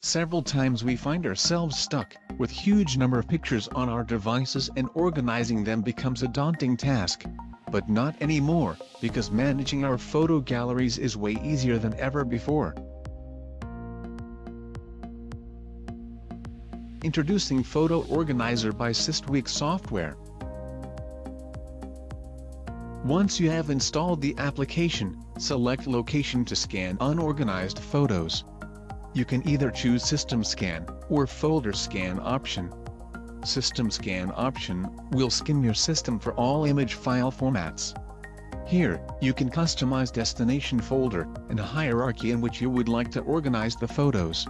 Several times we find ourselves stuck, with huge number of pictures on our devices and organizing them becomes a daunting task. But not anymore, because managing our photo galleries is way easier than ever before. Introducing Photo Organizer by Systweak software. Once you have installed the application, select Location to scan unorganized photos you can either choose System Scan or Folder Scan option. System Scan option will scan your system for all image file formats. Here, you can customize destination folder and hierarchy in which you would like to organize the photos.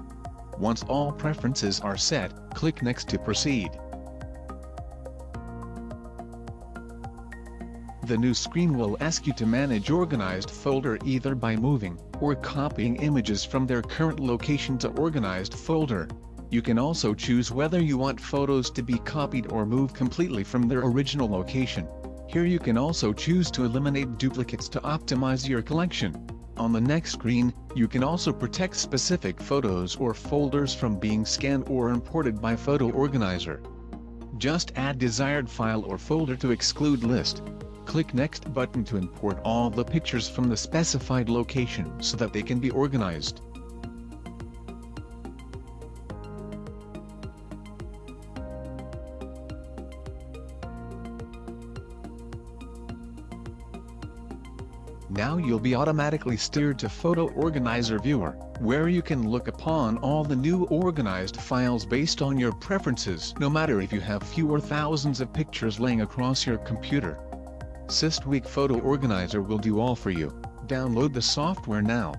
Once all preferences are set, click Next to proceed. The new screen will ask you to manage organized folder either by moving or copying images from their current location to organized folder. You can also choose whether you want photos to be copied or moved completely from their original location. Here you can also choose to eliminate duplicates to optimize your collection. On the next screen, you can also protect specific photos or folders from being scanned or imported by Photo Organizer. Just add desired file or folder to exclude list. Click Next button to import all the pictures from the specified location so that they can be organized. Now you'll be automatically steered to Photo Organizer Viewer, where you can look upon all the new organized files based on your preferences no matter if you have fewer thousands of pictures laying across your computer. Systweak Photo Organizer will do all for you. Download the software now.